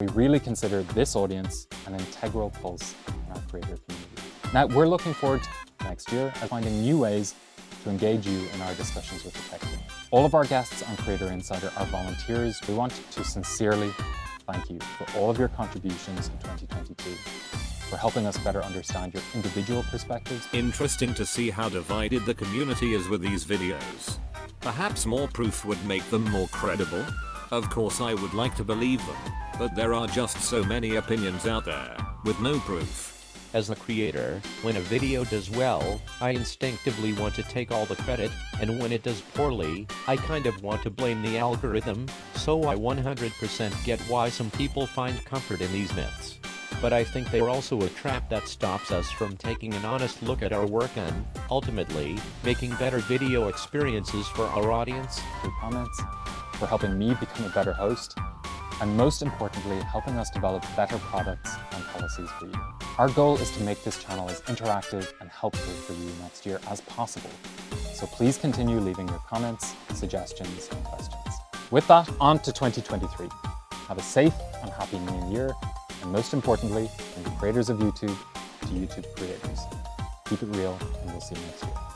We really consider this audience an integral pulse in our creator community. Now, we're looking forward to next year as finding new ways to engage you in our discussions with the tech team. All of our guests on Creator Insider are volunteers. We want to sincerely thank you for all of your contributions in 2022 for helping us better understand your individual perspectives. Interesting to see how divided the community is with these videos. Perhaps more proof would make them more credible? Of course I would like to believe them, but there are just so many opinions out there, with no proof. As a creator, when a video does well, I instinctively want to take all the credit, and when it does poorly, I kind of want to blame the algorithm, so I 100% get why some people find comfort in these myths. But I think they're also a trap that stops us from taking an honest look at our work and, ultimately, making better video experiences for our audience. Your comments, for helping me become a better host, and most importantly, helping us develop better products and policies for you. Our goal is to make this channel as interactive and helpful for you next year as possible. So please continue leaving your comments, suggestions, and questions. With that, on to 2023. Have a safe and happy new year, and most importantly, from the creators of YouTube to YouTube creators. Keep it real, and we'll see you next year.